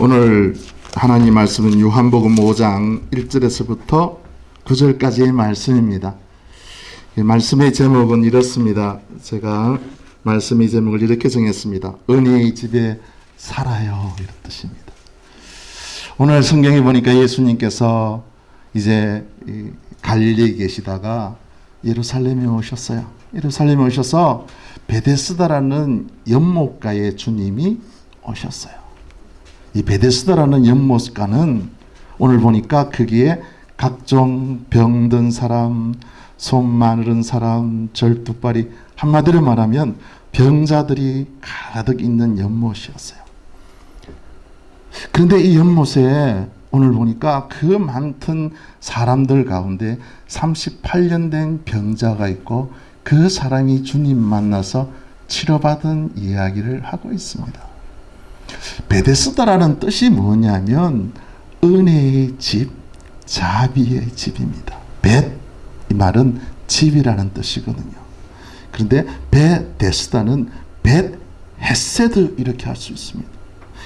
오늘 하나님 말씀은 요한복음 5장 1절에서부터 9절까지의 말씀입니다. 이 말씀의 제목은 이렇습니다. 제가 말씀의 제목을 이렇게 정했습니다. 은혜의 집에 살아요. 이런 뜻입니다. 오늘 성경에 보니까 예수님께서 이제 갈릴리에 계시다가 예루살렘에 오셨어요. 예루살렘에 오셔서 베데스다라는 연못가에 주님이 오셨어요. 이 베데스다라는 연못가는 오늘 보니까 거기에 각종 병든 사람, 손 마르는 사람, 절뚝발이 한마디로 말하면 병자들이 가득 있는 연못이었어요. 그런데 이 연못에 오늘 보니까 그 많던 사람들 가운데 38년 된 병자가 있고 그 사람이 주님 만나서 치료받은 이야기를 하고 있습니다. 베데스다라는 뜻이 뭐냐면 은혜의 집, 자비의 집입니다. 벳, 이 말은 집이라는 뜻이거든요. 그런데 베데스다는 벳 헤세드 이렇게 할 수 있습니다.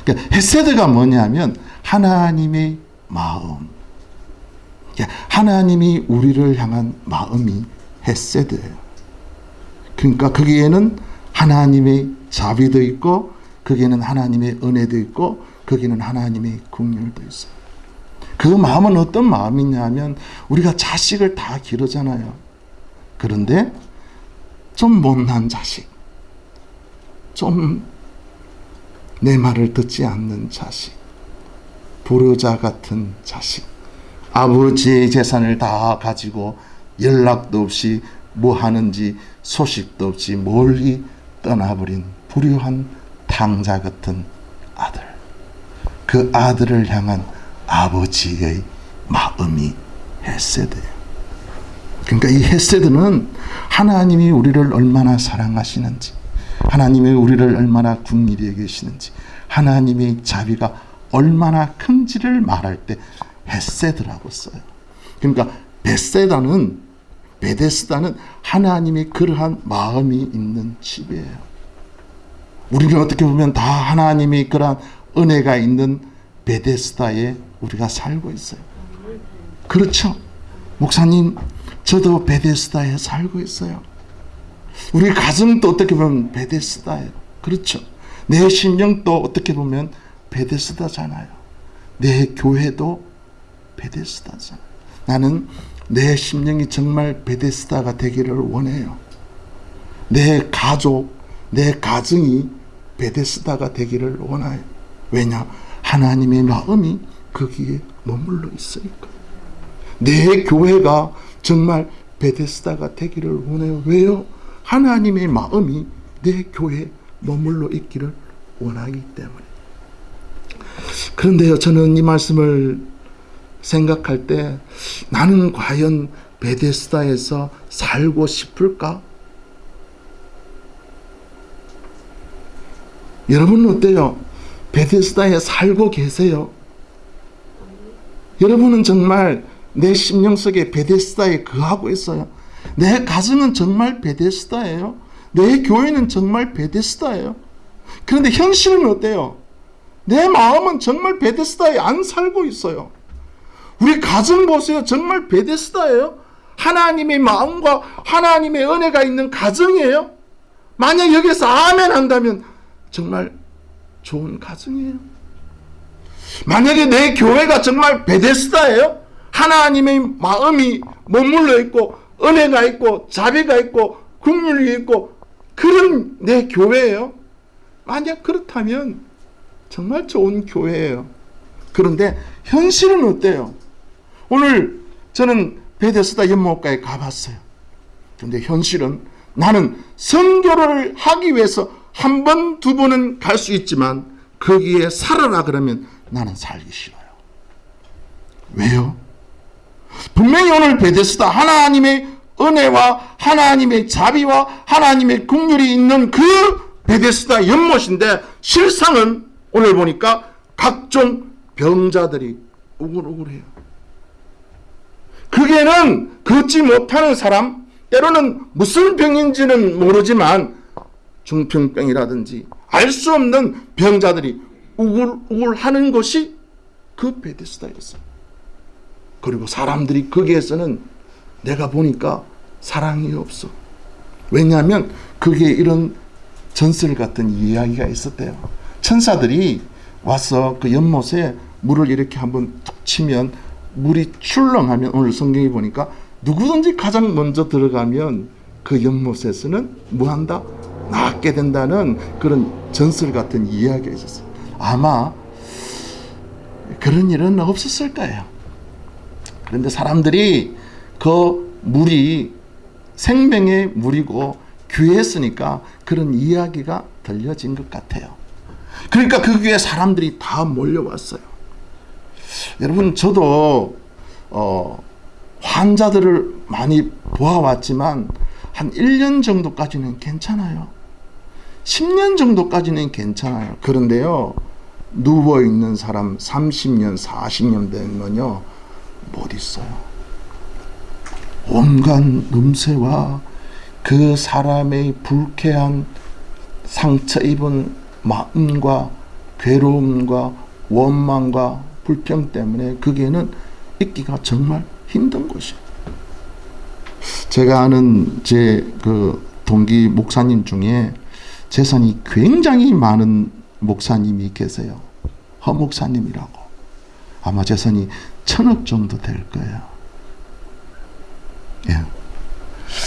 그러니까 헤세드가 뭐냐면 하나님의 마음. 하나님이 우리를 향한 마음이 헤세드예요. 그러니까 거기에는 하나님의 자비도 있고 거기에는 하나님의 은혜도 있고 거기는 하나님의 국률도 있어요. 그 마음은 어떤 마음이냐면 우리가 자식을 다 기르잖아요. 그런데 좀 못난 자식, 좀 내 말을 듣지 않는 자식, 불효자 같은 자식, 아버지의 재산을 다 가지고 연락도 없이 뭐 하는지 소식도 없이 멀리 떠나버린 불효한 탕자 같은 아들. 그 아들을 향한 아버지의 마음이 헤세드예요. 그러니까 이 헤세드는 하나님이 우리를 얼마나 사랑하시는지, 하나님이 우리를 얼마나 궁일히 계시는지, 하나님의 자비가 얼마나 큰지를 말할 때 헤세드라고 써요. 그러니까 베세다는 베데스다는 하나님의 그러한 마음이 있는 집이에요. 우리는 어떻게 보면 다 하나님의 그러한 은혜가 있는 베데스다에 우리가 살고 있어요. 그렇죠. 목사님, 저도 베데스다에 살고 있어요. 우리 가정도 어떻게 보면 베데스다예요. 그렇죠. 내 심령도 어떻게 보면 베데스다잖아요. 내 교회도 베데스다잖아요. 나는 내 심령이 정말 베데스다가 되기를 원해요. 내 가족, 내 가정이 베데스다가 되기를 원해요. 왜냐? 하나님의 마음이 거기에 머물러 있으니까. 내 교회가 정말 베데스다가 되기를 원해요. 왜요? 하나님의 마음이 내 교회에 머물러 있기를 원하기 때문에. 그런데요, 저는 이 말씀을 생각할 때 나는 과연 베데스다에서 살고 싶을까? 여러분은 어때요? 베데스다에 살고 계세요? 여러분은 정말 내 심령 속에 베데스다에 거하고 있어요. 내 가정은 정말 베데스다예요. 내 교회는 정말 베데스다예요. 그런데 현실은 어때요? 내 마음은 정말 베데스다에 안 살고 있어요. 우리 가정 보세요. 정말 베데스다예요. 하나님의 마음과 하나님의 은혜가 있는 가정이에요. 만약 여기서 아멘 한다면 정말 좋은 가정이에요. 만약에 내 교회가 정말 베데스다예요. 하나님의 마음이 머물러 있고 은혜가 있고 자비가 있고 국률이 있고 그런 내 교회예요. 만약 그렇다면 정말 좋은 교회예요. 그런데 현실은 어때요? 오늘 저는 베데스다 연못가에 가봤어요. 그런데 현실은 나는 선교를 하기 위해서 한 번, 두 번은 갈 수 있지만 거기에 살아라 그러면 나는 살기 싫어요. 왜요? 분명히 오늘 베데스다 하나님의 은혜와 하나님의 자비와 하나님의 국률이 있는 그 베데스다 연못인데 실상은 오늘 보니까 각종 병자들이 우글우글해요. 그게는 걷지 못하는 사람, 때로는 무슨 병인지는 모르지만 중풍병이라든지 알 수 없는 병자들이 우글우글 하는 것이 그 베데스다였어요. 그리고 사람들이 거기에서는 내가 보니까 사랑이 없어. 왜냐하면 그게 이런 전설 같은 이야기가 있었대요. 천사들이 와서 그 연못에 물을 이렇게 한번 툭 치면 물이 출렁하면 오늘 성경에 보니까 누구든지 가장 먼저 들어가면 그 연못에서는 뭐한다? 낫게 된다는 그런 전설 같은 이야기가 있었어요. 아마 그런 일은 없었을 거예요. 그런데 사람들이 그 물이 생명의 물이고 귀했으니까 그런 이야기가 들려진 것 같아요. 그러니까 그 귀에 사람들이 다 몰려왔어요. 여러분 저도 어, 환자들을 많이 보아왔지만 한 1년 정도까지는 괜찮아요. 10년 정도까지는 괜찮아요. 그런데요. 누워 있는 사람 30년, 40년 되면요. 못 있어요. 온갖 냄새와 그 사람의 불쾌한 상처 입은 마음과 괴로움과 원망과 불평 때문에 거기에는 있기가 정말 힘든 곳이에요. 제가 아는 제 그 동기 목사님 중에 재산이 굉장히 많은 목사님이 계세요. 허 목사님이라고. 아마 재산이 천억 정도 될 거예요. 예.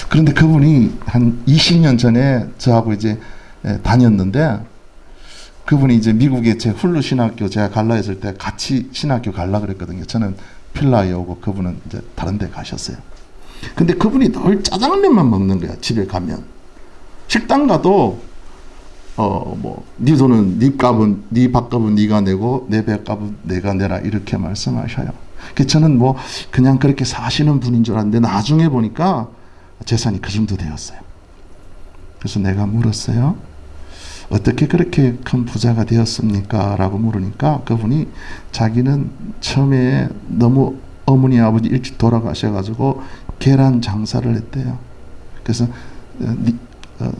그런데 그분이 한 20년 전에 저하고 이제 예, 다녔는데 그분이 이제 미국에 제 훌루 신학교 제가 갈라 했을 때 같이 신학교 갈라 그랬거든요. 저는 필라에 오고 그분은 이제 다른 데 가셨어요. 근데 그분이 늘 짜장면만 먹는 거야. 집에 가면. 식당 가도 어뭐네 돈은 네 값은 네 밥값은 네가 내고 내 배값은 내가 내라 이렇게 말씀하셔요. 그 저는 뭐 그냥 그렇게 사시는 분인 줄 알았는데 나중에 보니까 재산이 그 정도 되었어요. 그래서 내가 물었어요. 어떻게 그렇게 큰 부자가 되었습니까? 라고 물으니까 그분이 자기는 처음에 너무 어머니 아버지 일찍 돌아가셔가지고 계란 장사를 했대요. 그래서 어,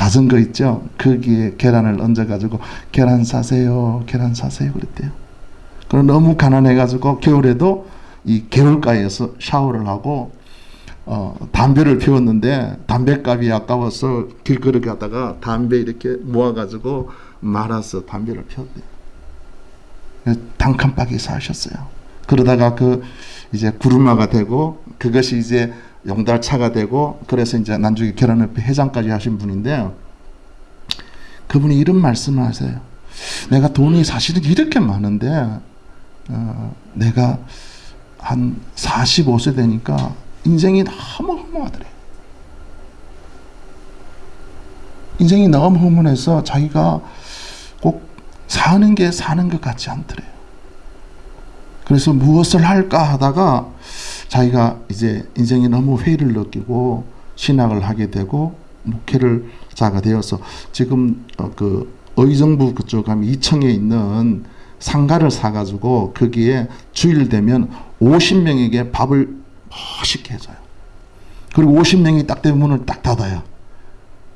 어, 자전거 있죠? 거기에 계란을 얹어가지고 계란 사세요, 계란 사세요 그랬대요. 그럼 너무 가난해가지고 겨울에도 이 개울가에서 샤워를 하고 어, 담배를 피웠는데 담배값이 아까워서 길거리 가다가 담배 이렇게 모아가지고 말아서 담배를 피웠대요. 단칸박이 사셨어요. 그러다가 그 이제 구루마가 되고 그것이 이제 용달차가 되고 그래서 이제 난중에 결혼협회 회장까지 하신 분인데 그분이 이런 말씀을 하세요. 내가 돈이 사실은 이렇게 많은데 어, 내가 한 45세 되니까 인생이 너무 허무하더래. 인생이 너무 허무해서 자기가 꼭 사는 게 사는 것 같지 않더래요. 그래서 무엇을 할까 하다가 자기가 이제 인생이 너무 회의를 느끼고 신학을 하게 되고 목회를 자가 되어서 지금 어, 그 의정부 그쪽 가면 이청에 있는 상가를 사가지고 거기에 주일 되면 50명에게 밥을 멋있게 해줘요. 그리고 50명이 딱 되면 문을 딱 닫아요.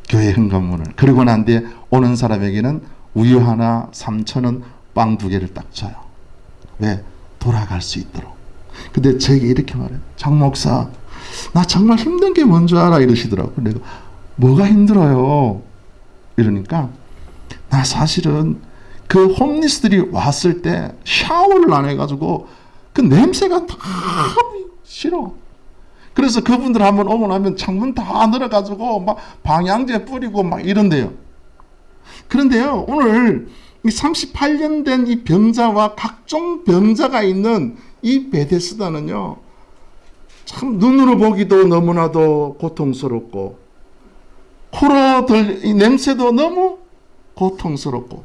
교회 현관문을. 그리고 난 뒤에 오는 사람에게는 우유 하나 3천원 빵 두 개를 딱 줘요. 왜? 돌아갈 수 있도록. 근데 제게 이렇게 말해요. 장 목사, 나 정말 힘든 게 뭔지 알아 이러시더라고. 내가 뭐가 힘들어요? 이러니까 나 사실은 그 홈리스들이 왔을 때 샤워를 안 해가지고 그 냄새가 다 싫어. 그래서 그분들 한번 오고 나면 창문 다 늘어가지고 막 방향제 뿌리고 막 이런데요. 그런데요, 오늘 38년 된 이 병자와 각종 병자가 있는 이 베데스다는요, 참 눈으로 보기도 너무나도 고통스럽고, 코로 들, 이 냄새도 너무 고통스럽고,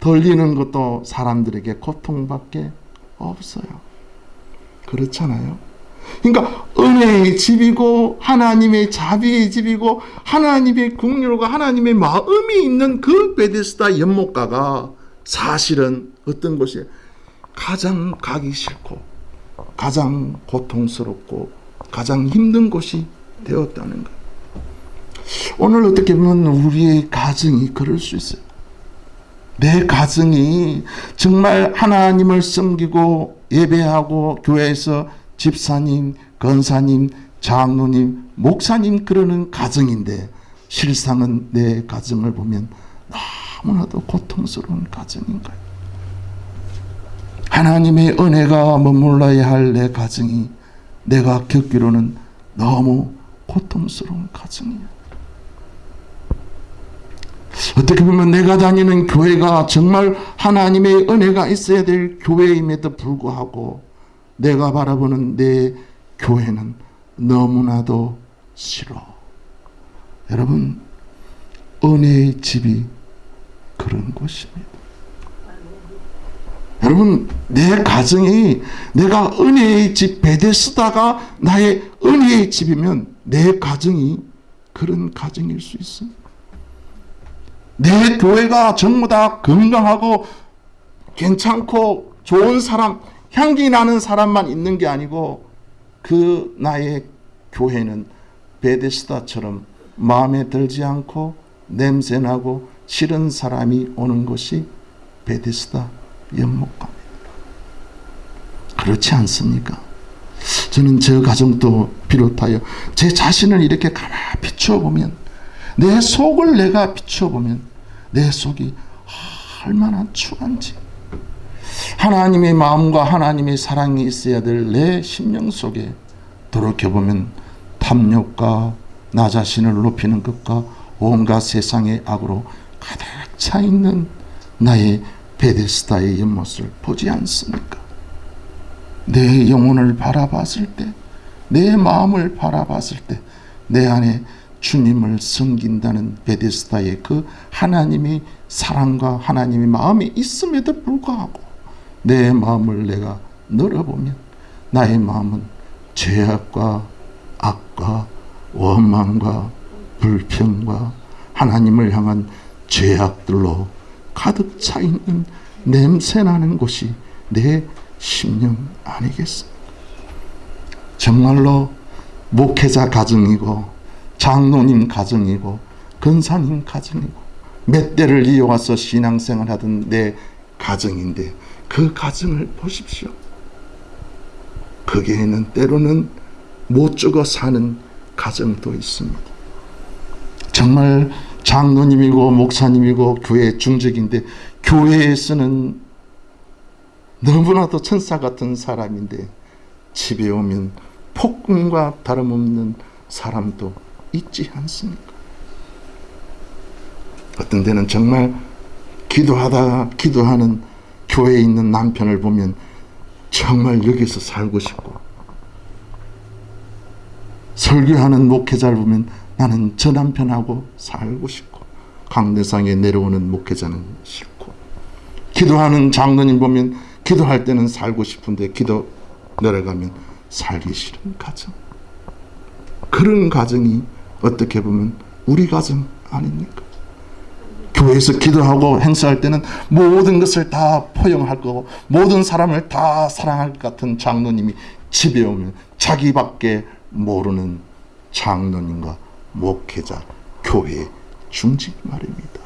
들리는 것도 사람들에게 고통밖에 없어요. 그렇잖아요. 그러니까 은혜의 집이고 하나님의 자비의 집이고 하나님의 국률과 하나님의 마음이 있는 그 베데스다 연못가가 사실은 어떤 곳이 가장 가기 싫고 가장 고통스럽고 가장 힘든 곳이 되었다는 것. 오늘 어떻게 보면 우리의 가정이 그럴 수 있어요. 내 가정이 정말 하나님을 섬기고 예배하고 교회에서 집사님, 건사님, 장로님, 목사님 그러는 가정인데 실상은 내 가정을 보면 너무나도 고통스러운 가정인 거예요. 하나님의 은혜가 머물러야 할 내 가정이 내가 겪기로는 너무 고통스러운 가정이에요. 어떻게 보면 내가 다니는 교회가 정말 하나님의 은혜가 있어야 될 교회임에도 불구하고 내가 바라보는 내 교회는 너무나도 싫어. 여러분, 은혜의 집이 그런 곳입니다. 여러분, 내 가정이 내가 은혜의 집 베데스다가 나의 은혜의 집이면 내 가정이 그런 가정일 수 있습니다. 내 교회가 전부 다 건강하고 괜찮고 좋은 사람, 향기 나는 사람만 있는 게 아니고 그 나의 교회는 베데스다처럼 마음에 들지 않고 냄새나고 싫은 사람이 오는 것이 베데스다 연못감입니다. 그렇지 않습니까? 저는 저 가정도 비롯하여 제 자신을 이렇게 가만히 비추어보면 내 속을 내가 비춰보면 내 속이 얼마나 추한지 하나님의 마음과 하나님의 사랑이 있어야 될 내 심령 속에 돌이켜보면 탐욕과 나 자신을 높이는 것과 온갖 세상의 악으로 가득 차 있는 나의 베데스다의 연못을 보지 않습니까? 내 영혼을 바라봤을 때, 내 마음을 바라봤을 때, 내 안에 주님을 섬긴다는 베데스다의 그 하나님의 사랑과 하나님의 마음이 있음에도 불구하고 내 마음을 내가 늘어보면 나의 마음은 죄악과 악과 원망과 불평과 하나님을 향한 죄악들로 가득 차 있는 냄새나는 곳이 내 심령 아니겠습니까? 정말로 목회자 가정이고 장로님 가정이고 근사님 가정이고 몇 대를 이어와서 신앙생활 하던 내 가정인데 그 가정을 보십시오. 거기에는 때로는 못 죽어 사는 가정도 있습니다. 정말 장로님이고 목사님이고 교회 중직인데 교회에서는 너무나도 천사 같은 사람인데 집에 오면 폭군과 다름없는 사람도 있지 않습니까? 어떤 데는 정말 기도하다가 기도하는 교회에 있는 남편을 보면 정말 여기서 살고 싶고 설교하는 목회자를 보면 나는 저 남편하고 살고 싶고 강대상에 내려오는 목회자는 싫고 기도하는 장로님 보면 기도할 때는 살고 싶은데 기도 내려가면 살기 싫은 가정 그런 가정이 어떻게 보면 우리 가정 아닙니까? 교회에서 기도하고 행사할 때는 모든 것을 다 포용할 거고 모든 사람을 다 사랑할 것 같은 장로님이 집에 오면 자기밖에 모르는 장로님과 목회자, 교회 중직 말입니다.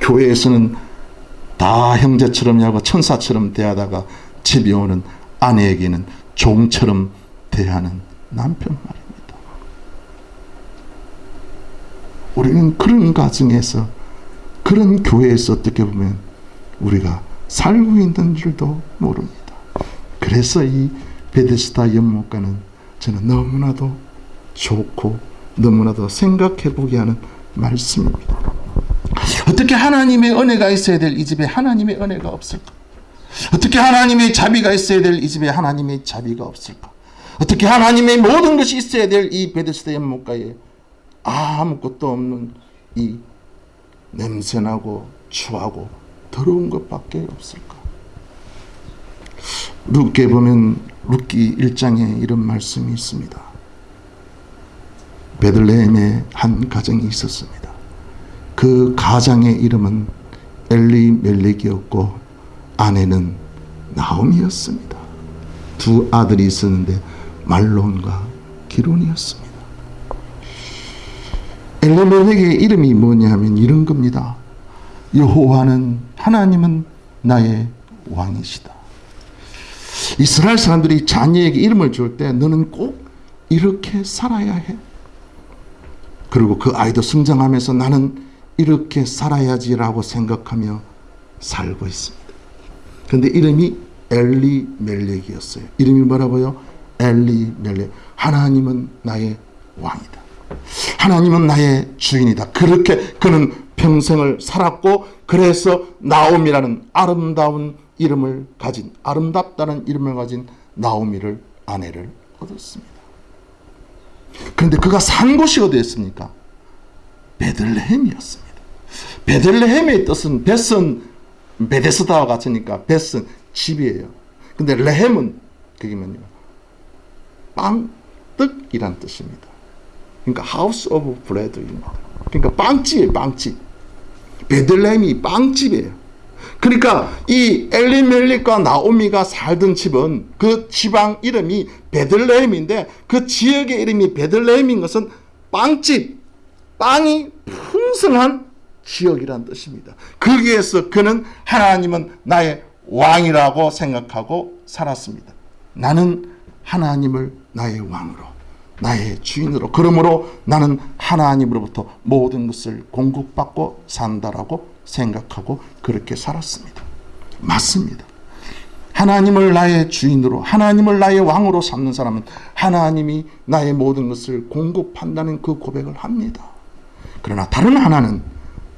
교회에서는 다 형제처럼 하고 천사처럼 대하다가 집에 오는 아내에게는 종처럼 대하는 남편 말입니다. 우리는 그런 가정에서 그런 교회에서 어떻게 보면 우리가 살고 있는 줄도 모릅니다. 그래서 이 베데스다 연못가는 저는 너무나도 좋고 너무나도 생각해 보게 하는 말씀입니다. 어떻게 하나님의 은혜가 있어야 될 이 집에 하나님의 은혜가 없을까? 어떻게 하나님의 자비가 있어야 될 이 집에 하나님의 자비가 없을까? 어떻게 하나님의 모든 것이 있어야 될 이 베데스다 연못가에 아무것도 없는 이 냄새나고 추하고 더러운 것밖에 없을까? 룻게 보면 룻기 1장에 이런 말씀이 있습니다. 베들레헴에 한 가정이 있었습니다. 그 가장의 이름은 엘리 멜렉이었고 아내는 나옴이었습니다. 두 아들이 있었는데 말론과 기론이었습니다. 엘리 멜렉의 이름이 뭐냐면 이런 겁니다. 여호와는 하나님은 나의 왕이시다. 이스라엘 사람들이 자녀에게 이름을 줄 때 너는 꼭 이렇게 살아야 해. 그리고 그 아이도 성장하면서 나는 이렇게 살아야지라고 생각하며 살고 있습니다. 그런데 이름이 엘리 멜렉이었어요. 이름이 뭐라고요? 엘리 멜렉. 하나님은 나의 왕이다. 하나님은 나의 주인이다. 그렇게 그는 평생을 살았고 그래서 나옴이라는 아름다운 이름을 가진 아름답다는 이름을 가진 나오미를 아내를 얻었습니다. 그런데 그가 산 곳이 어디였습니까? 베들레헴이었습니다. 베들레헴의 뜻은 벳은 베데스다와 같으니까 벳은 집이에요. 근데 레헴은 그게 뭐냐? 빵, 떡이란 뜻입니다. 그러니까 house of bread입니다. 그러니까 빵집이에요, 빵집. 베들레헴이 빵집이에요. 그러니까 이 엘리멜릭과 나오미가 살던 집은 그 지방 이름이 베들레헴인데 그 지역의 이름이 베들레헴인 것은 빵집, 빵이 풍성한 지역이란 뜻입니다. 거기에서 그는 하나님은 나의 왕이라고 생각하고 살았습니다. 나는 하나님을 나의 왕으로, 나의 주인으로, 그러므로 나는 하나님으로부터 모든 것을 공급받고 산다라고 생각하고 그렇게 살았습니다. 맞습니다. 하나님을 나의 주인으로, 하나님을 나의 왕으로 삼는 사람은 하나님이 나의 모든 것을 공급한다는 그 고백을 합니다. 그러나 다른 하나는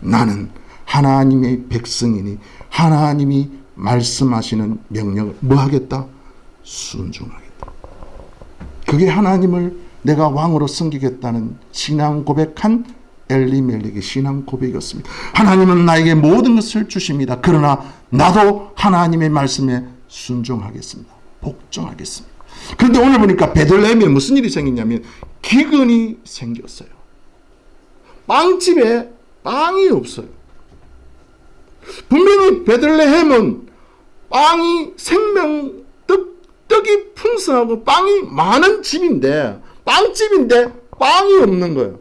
나는 하나님의 백성이니 하나님이 말씀하시는 명령을 뭐 하겠다? 순종하겠다. 그게 하나님을 내가 왕으로 섬기겠다는 신앙 고백한 엘리멜렉의 신앙 고백이었습니다. 하나님은 나에게 모든 것을 주십니다. 그러나 나도 하나님의 말씀에 순종하겠습니다. 복종하겠습니다. 그런데 오늘 보니까 베들레헴에 무슨 일이 생겼냐면 기근이 생겼어요. 빵집에 빵이 없어요. 분명히 베들레헴은 빵이 생명 떡, 떡이 풍성하고 빵이 많은 집인데 빵집인데 빵이 없는 거예요.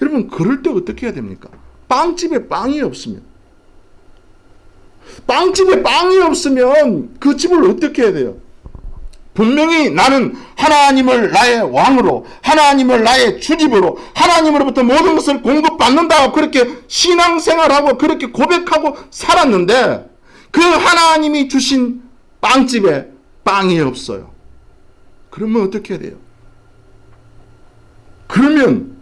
여러분 그럴 때 어떻게 해야 됩니까? 빵집에 빵이 없으면 빵집에 빵이 없으면 그 집을 어떻게 해야 돼요? 분명히 나는 하나님을 나의 왕으로 하나님을 나의 주집으로 하나님으로부터 모든 것을 공급받는다고 그렇게 신앙생활하고 그렇게 고백하고 살았는데 그 하나님이 주신 빵집에 빵이 없어요. 그러면 어떻게 해야 돼요? 그러면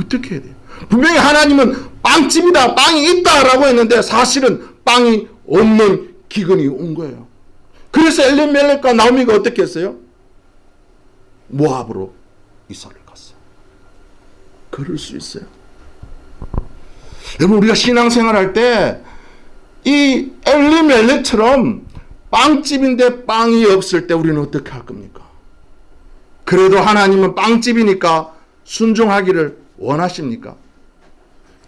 어떻게 해야 돼요? 분명히 하나님은 빵집이다, 빵이 있다라고 했는데 사실은 빵이 없는 기근이 온 거예요. 그래서 엘리멜렉과 나오미가 어떻게 했어요? 모압으로 이사를 갔어요. 그럴 수 있어요. 여러분 우리가 신앙생활 할때 이 엘리멜렉처럼 빵집인데 빵이 없을 때 우리는 어떻게 할 겁니까? 그래도 하나님은 빵집이니까 순종하기를 원하십니까?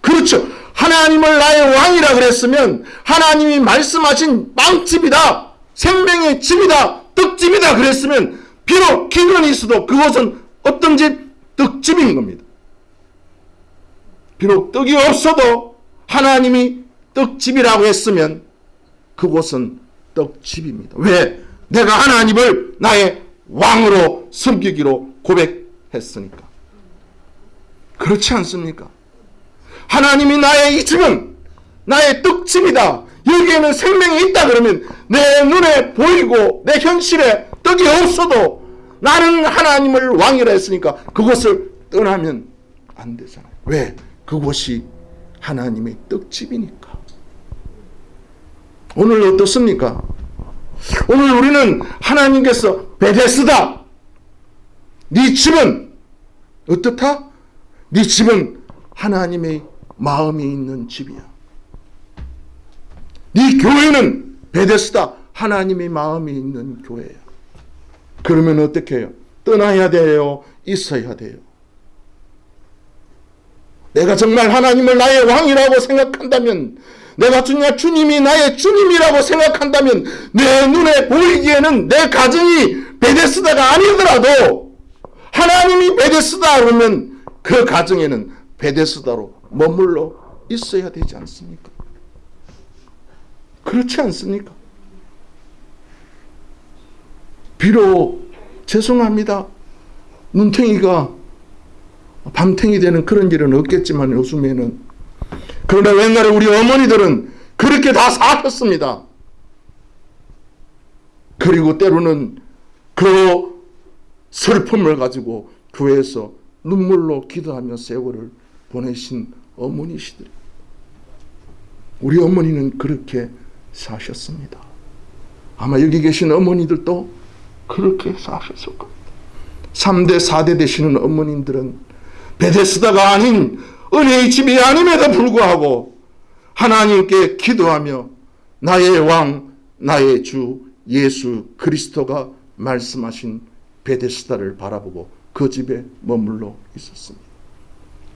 그렇죠. 하나님을 나의 왕이라 그랬으면 하나님이 말씀하신 빵집이다. 생명의 집이다. 떡집이다. 그랬으면 비록 기근이 있어도 그것은 어떤 집? 떡집인 겁니다. 비록 떡이 없어도 하나님이 떡집이라고 했으면 그곳은 떡집입니다. 왜? 내가 하나님을 나의 왕으로 섬기기로 고백했으니까. 그렇지 않습니까? 하나님이 나의 이 집은 나의 떡집이다. 여기에는 생명이 있다 그러면 내 눈에 보이고 내 현실에 떡이 없어도 나는 하나님을 왕이라 했으니까 그것을 떠나면 안 되잖아요. 왜? 그곳이 하나님의 떡집이니까. 오늘 어떻습니까? 오늘 우리는 하나님께서 베데스다. 네 집은 어떻다? 네 집은 하나님의 마음이 있는 집이야. 네 교회는 베데스다. 하나님의 마음이 있는 교회야. 그러면 어떻게 해요? 떠나야 돼요? 있어야 돼요? 내가 정말 하나님을 나의 왕이라고 생각한다면 내가 주님, 주님이 나의 주님이라고 생각한다면 내 눈에 보이기에는 내 가정이 베데스다가 아니더라도 하나님이 베데스다 그러면 그 가정에는 베데스다로 머물러 있어야 되지 않습니까? 그렇지 않습니까? 비록 죄송합니다. 눈탱이가 밤탱이 되는 그런 일은 없겠지만 요즘에는 그러나 옛날에 우리 어머니들은 그렇게 다 사셨습니다. 그리고 때로는 그 슬픔을 가지고 교회에서 눈물로 기도하며 세월을 보내신 어머니시들. 우리 어머니는 그렇게 사셨습니다. 아마 여기 계신 어머니들도 그렇게 사셨을 겁니다. 3대, 4대 되시는 어머님들은 베데스다가 아닌 은혜의 집이 아님에도 불구하고 하나님께 기도하며 나의 왕, 나의 주 예수 그리스도가 말씀하신 베데스다를 바라보고 그 집에 머물러 있었습니다.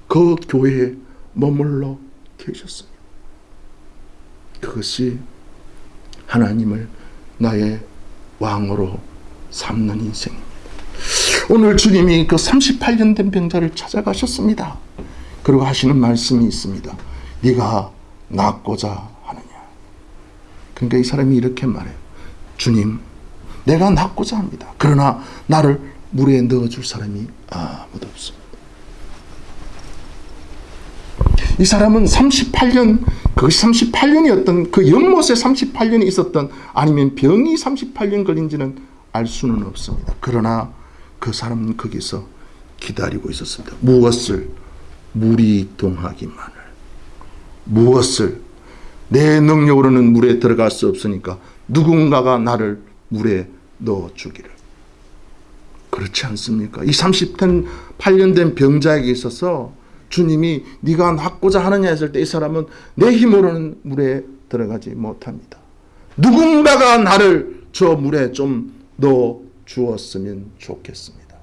그 교회에 머물러 계셨습니다. 그것이 하나님을 나의 왕으로 삼는 인생입니다. 오늘 주님이 그 38년 된 병자를 찾아가셨습니다. 그리고 하시는 말씀이 있습니다. 네가 낫고자 하느냐. 그러니까 이 사람이 이렇게 말해요. 주님, 내가 낫고자 합니다. 그러나 나를 물에 넣어줄 사람이 아무도 없습니다. 이 사람은 38년, 그것이 38년이었던 그 연못에 38년이 있었던 아니면 병이 38년 걸린지는 알 수는 없습니다. 그러나 그 사람은 거기서 기다리고 있었습니다. 무엇을? 물이 동하기만을. 무엇을? 내 능력으로는 물에 들어갈 수 없으니까 누군가가 나를 물에 넣어주기를. 그렇지 않습니까? 이 38년 된 병자에게 있어서 주님이 네가 낫고자 하느냐 했을 때 이 사람은 내 힘으로는 물에 들어가지 못합니다. 누군가가 나를 저 물에 좀 넣어 주었으면 좋겠습니다.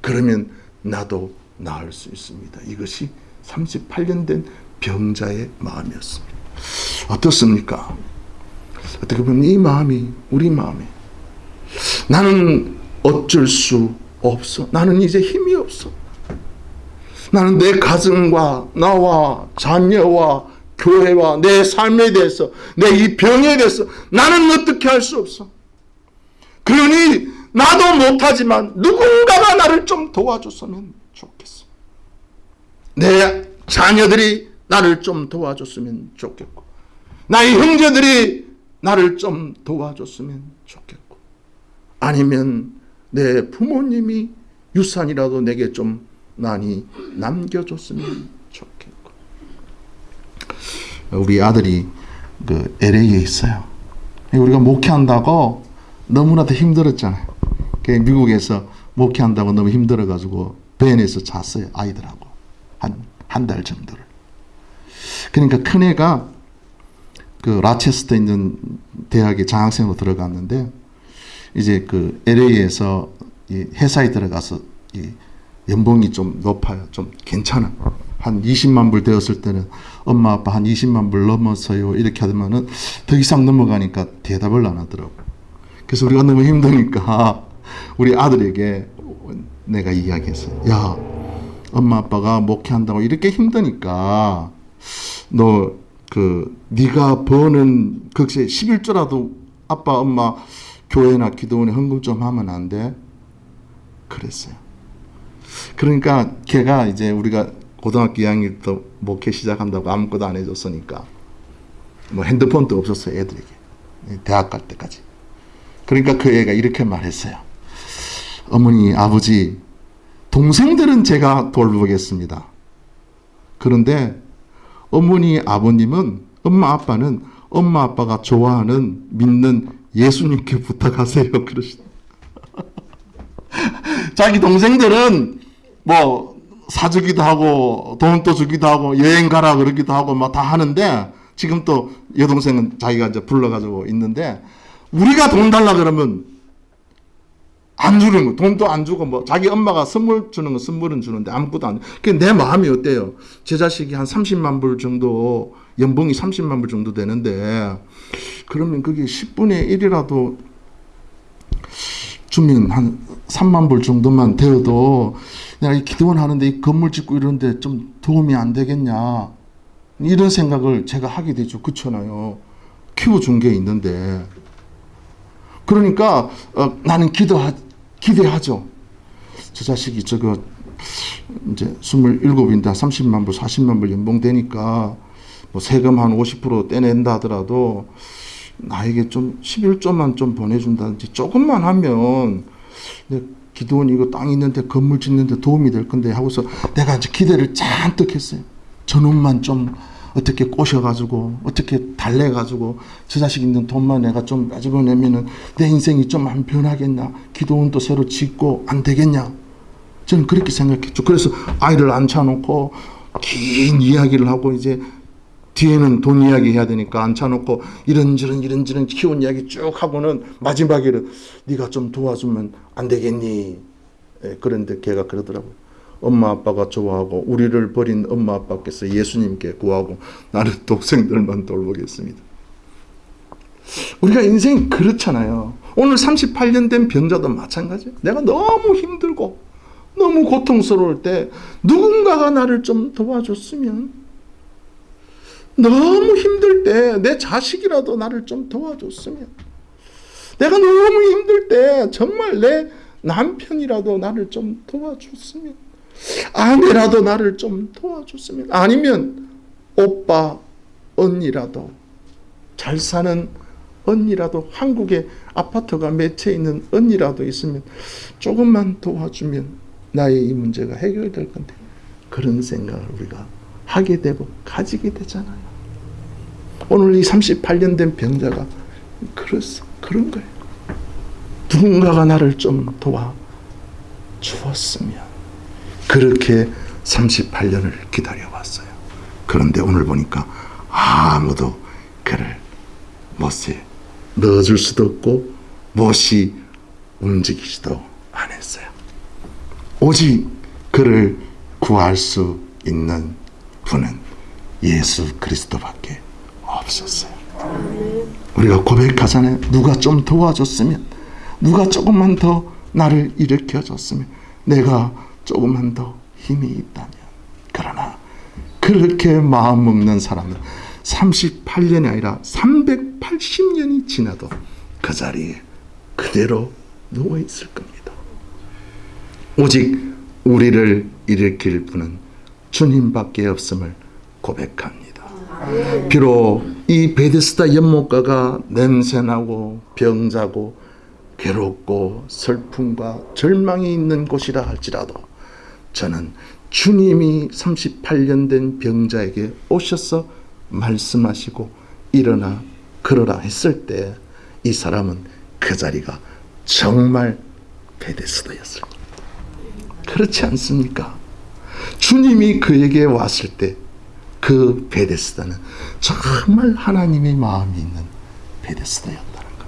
그러면 나도 나을 수 있습니다. 이것이 38년 된 병자의 마음이었습니다. 어떻습니까? 어떻게 보면 이 마음이 우리 마음이 나는 어쩔 수 없어. 나는 이제 힘이 없어. 나는 내 가정과 나와 자녀와 교회와 내 삶에 대해서 내 이 병에 대해서 나는 어떻게 할 수 없어. 그러니 나도 못하지만 누군가가 나를 좀 도와줬으면 좋겠어. 내 자녀들이 나를 좀 도와줬으면 좋겠고 나의 형제들이 나를 좀 도와줬으면 좋겠고 아니면 내 부모님이 유산이라도 내게 좀 많이 남겨줬으면 좋겠고 우리 아들이 그 LA에 있어요. 우리가 목회한다고 너무나도 힘들었잖아요. 미국에서 목회한다고 너무 힘들어가지고 벤에서 잤어요. 아이들하고 한 한 달 정도를. 그러니까 큰 애가 그 라체스터 있는 대학에 장학생으로 들어갔는데 이제 그 LA에서 회사에 들어가서 연봉이 좀 높아요. 좀 괜찮아. 한 20만 불 되었을 때는 엄마 아빠 한 20만 불 넘어서요. 이렇게 하면은 더 이상 넘어가니까 대답을 안 하더라고. 그래서 우리가 너무 힘드니까 우리 아들에게 내가 이야기했어요. 야, 엄마 아빠가 목회한다고 이렇게 힘드니까 너 그 네가 버는 그것이 11조라도 아빠 엄마 교회나 기도원에 헌금 좀 하면 안 돼? 그랬어요. 그러니까 걔가 이제 우리가 고등학교 2학년 때 목회 시작한다고 아무것도 안 해줬으니까 뭐 핸드폰도 없었어요 애들에게 대학 갈 때까지 그러니까 그 애가 이렇게 말했어요 어머니 아버지 동생들은 제가 돌보겠습니다 그런데 어머니 아버님은 엄마 아빠는 엄마 아빠가 좋아하는 믿는 예수님께 부탁하세요. 그러시 자기 동생들은 뭐 사주기도 하고 돈도 주기도 하고 여행 가라 그러기도 하고 막 다 하는데 지금 또 여동생은 자기가 이제 불러가지고 있는데 우리가 돈 달라 그러면 안 주는 거. 돈도 안 주고 뭐 자기 엄마가 선물 주는 거 선물은 주는데 아무것도 안 그내 마음이 어때요? 제 자식이 한 30만 불 정도 연봉이 30만 불 정도 되는데 그러면 그게 10분의 1이라도 주면 한 3만 불 정도만 되어도 내가 이 기도원 하는데 이 건물 짓고 이러는데 좀 도움이 안 되겠냐. 이런 생각을 제가 하게 되죠. 그렇잖아요. 키워준 게 있는데. 그러니까 어, 나는 기도하, 기대하죠. 저 자식이 저거 이제 27인데 30만 불, 40만 불 연봉 되니까 뭐 세금 한 50% 떼낸다 하더라도 나에게 좀 11조만 좀 보내준다든지 조금만 하면 내 기도원 이거 땅 있는데 건물 짓는데 도움이 될 건데 하고서 내가 이제 기대를 잔뜩 했어요. 저놈만 좀 어떻게 꼬셔가지고 어떻게 달래가지고 저 자식 있는 돈만 내가 좀 가지고 내면은 내 인생이 좀 안 변하겠냐 기도원도 새로 짓고 안 되겠냐 저는 그렇게 생각했죠. 그래서 아이를 앉혀놓고 긴 이야기를 하고 이제 뒤에는 돈 이야기 해야 되니까 앉혀놓고 이런저런 이런저런 키운 이야기 쭉 하고는 마지막에는 네가 좀 도와주면 안 되겠니? 예, 그런데 걔가 그러더라고요. 엄마 아빠가 좋아하고 우리를 버린 엄마 아빠께서 예수님께 구하고 나는 동생들만 돌보겠습니다. 우리가 인생이 그렇잖아요. 오늘 38년 된 병자도 마찬가지예요. 내가 너무 힘들고 너무 고통스러울 때 누군가가 나를 좀 도와줬으면 너무 힘들 때 내 자식이라도 나를 좀 도와줬으면. 내가 너무 힘들 때 정말 내 남편이라도 나를 좀 도와줬으면. 아내라도 나를 좀 도와줬으면. 아니면 오빠 언니라도 잘 사는 언니라도 한국에 아파트가 몇 채 있는 언니라도 있으면 조금만 도와주면 나의 이 문제가 해결될 건데 그런 생각을 우리가 하게 되고 가지게 되잖아요. 오늘 이 38년 된 병자가 그랬어. 그런 거예요. 누군가가 나를 좀 도와 주었으면 그렇게 38년을 기다려왔어요. 그런데 오늘 보니까 아무도 그를 못에 넣어줄 수도 없고 못이 움직이지도 않았어요. 오직 그를 구할 수 있는 분은 예수 그리스도밖에 없었어요. 우리가 고백하잖아요. 누가 좀 도와줬으면, 누가 조금만 더 나를 일으켜줬으면, 내가 조금만 더 힘이 있다면. 그러나 그렇게 마음 먹는 사람은 38년이 아니라 380년이 지나도 그 자리에 그대로 누워 있을 겁니다. 오직 우리를 일으킬 분은 주님밖에 없음을 고백합니다. 비록 이 베데스다 연못가가 냄새나고 병자고 괴롭고 슬픔과 절망이 있는 곳이라 할지라도 저는 주님이 38년 된 병자에게 오셔서 말씀하시고 일어나 걸어라 했을 때 이 사람은 그 자리가 정말 베데스다였을 겁니다. 그렇지 않습니까? 주님이 그에게 왔을 때 그 베데스다는 정말 하나님의 마음이 있는 베데스다였다는 겁니다.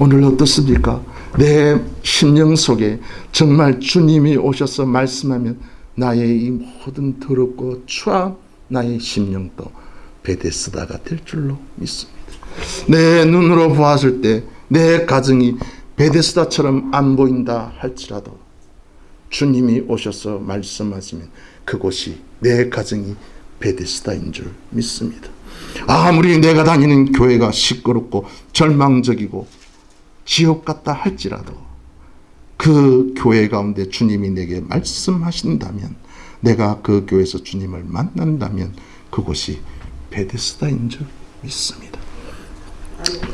오늘 어떻습니까? 내 심령 속에 정말 주님이 오셔서 말씀하면 나의 이 모든 더럽고 추한 나의 심령도 베데스다가 될 줄로 믿습니다. 내 눈으로 보았을 때 내 가정이 베데스다처럼 안 보인다 할지라도 주님이 오셔서 말씀하시면 그곳이 내 가정이 베데스다인 줄 믿습니다. 아무리 내가 다니는 교회가 시끄럽고 절망적이고 지옥 같다 할지라도 그 교회 가운데 주님이 내게 말씀하신다면 내가 그 교회에서 주님을 만난다면 그곳이 베데스다인 줄 믿습니다.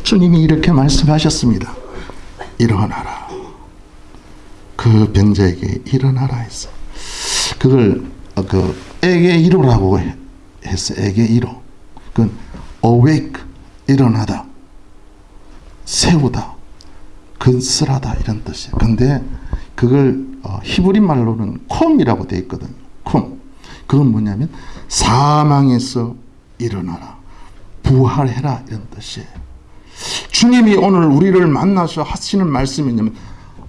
주님이 이렇게 말씀하셨습니다. 일어나라. 그 병자에게 일어나라 했어. 그걸 그 에게 이로라고 했어. 에게 이로. 그건 awake 일어나다. 세우다. 근슬하다 이런 뜻이에요. 근데 그걸 어, 히브리 말로는 콤이라고 되어 있거든요. 콤. 그건 뭐냐면 사망에서 일어나라. 부활해라 이런 뜻이에요. 주님이 오늘 우리를 만나서 하시는 말씀이 뭐냐면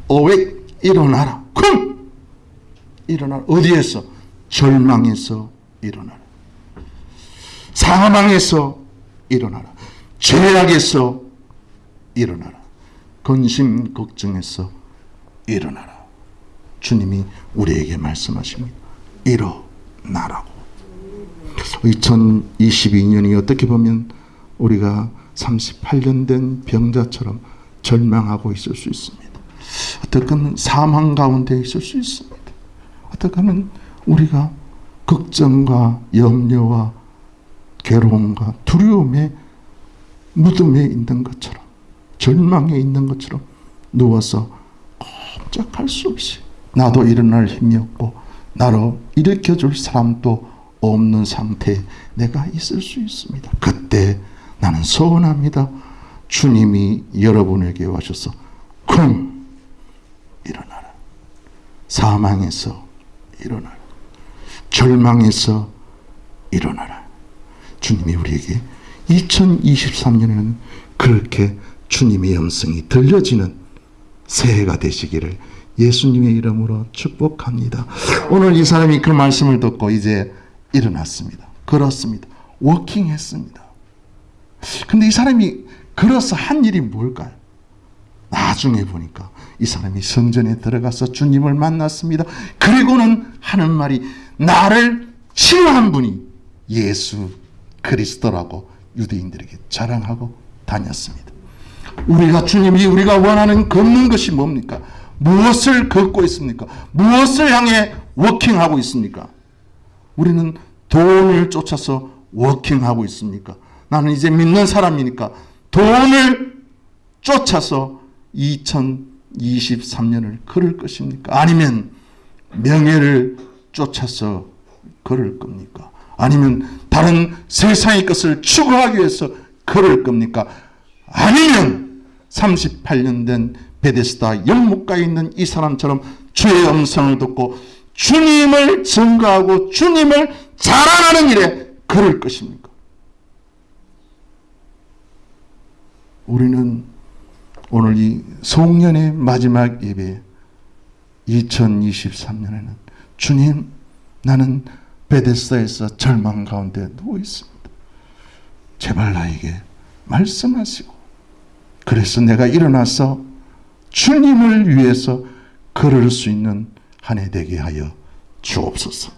awake 일어나라. 쿵! 일어나라. 어디에서? 절망에서 일어나라. 사망에서 일어나라. 죄악에서 일어나라. 근심 걱정에서 일어나라. 주님이 우리에게 말씀하십니다. 일어나라고. 2022년이 어떻게 보면 우리가 38년 된 병자처럼 절망하고 있을 수 있습니다. 어떻게는 사망 가운데 있을 수 있습니다. 어떻게는 우리가 걱정과 염려와 괴로움과 두려움의 무덤에 있는 것처럼 절망에 있는 것처럼 누워서 꼼짝할 수 없이 나도 일어날 힘이 없고 나로 일으켜줄 사람도 없는 상태에 내가 있을 수 있습니다. 그때 나는 소원합니다. 주님이 여러분에게 와셔서 쿵 일어나라. 사망에서 일어나라. 절망에서 일어나라. 주님이 우리에게 2023년에는 그렇게 주님의 음성이 들려지는 새해가 되시기를 예수님의 이름으로 축복합니다. 오늘 이 사람이 그 말씀을 듣고 이제 일어났습니다. 걸었습니다. 워킹했습니다. 근데 이 사람이 걸어서 한 일이 뭘까요? 나중에 보니까 이 사람이 성전에 들어가서 주님을 만났습니다. 그리고는 하는 말이 나를 치료한 분이 예수 그리스도라고 유대인들에게 자랑하고 다녔습니다. 우리가 주님이 우리가 원하는 걷는 것이 뭡니까? 무엇을 걷고 있습니까? 무엇을 향해 워킹하고 있습니까? 우리는 돈을 쫓아서 워킹하고 있습니까? 나는 이제 믿는 사람이니까 돈을 쫓아서 2023년을 걸을 것입니까? 아니면 명예를 쫓아서 걸을 겁니까? 아니면 다른 세상의 것을 추구하기 위해서 걸을 겁니까? 아니면 38년 된 베데스다 영목가에 있는 이 사람처럼 주의 음성을 듣고 주님을 증거하고 주님을 자랑하는 일에 걸을 것입니까? 우리는 오늘 이 송년의 마지막 예배 2023년에는 주님 나는 베데스다에서 절망 가운데 누워 있습니다. 제발 나에게 말씀하시고 그래서 내가 일어나서 주님을 위해서 걸을 수 있는 한 해 되게 하여 주옵소서.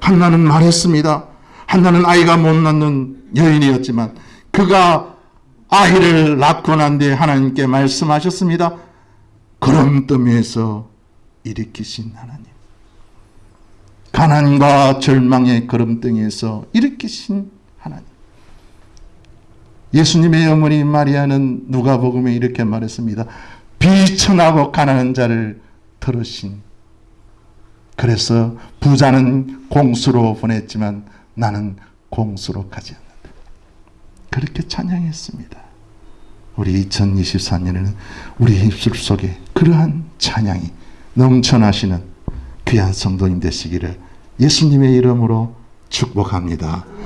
한나는 말했습니다. 한나는 아이가 못 낳는 여인이었지만 그가 아이를 낳고 난 뒤에 하나님께 말씀하셨습니다. 걸음더미에서 일으키신 하나님. 가난과 절망의 걸음등에서 일으키신 하나님. 예수님의 어머니 마리아는 누가복음에 이렇게 말했습니다. 비천하고 가난한 자를 들으신 그래서 부자는 공수로 보냈지만 나는 공수로 가지 않는다. 그렇게 찬양했습니다. 우리 2024년에는 우리 입술 속에 그러한 찬양이 넘쳐나시는 귀한 성도님 되시기를 예수님의 이름으로 축복합니다.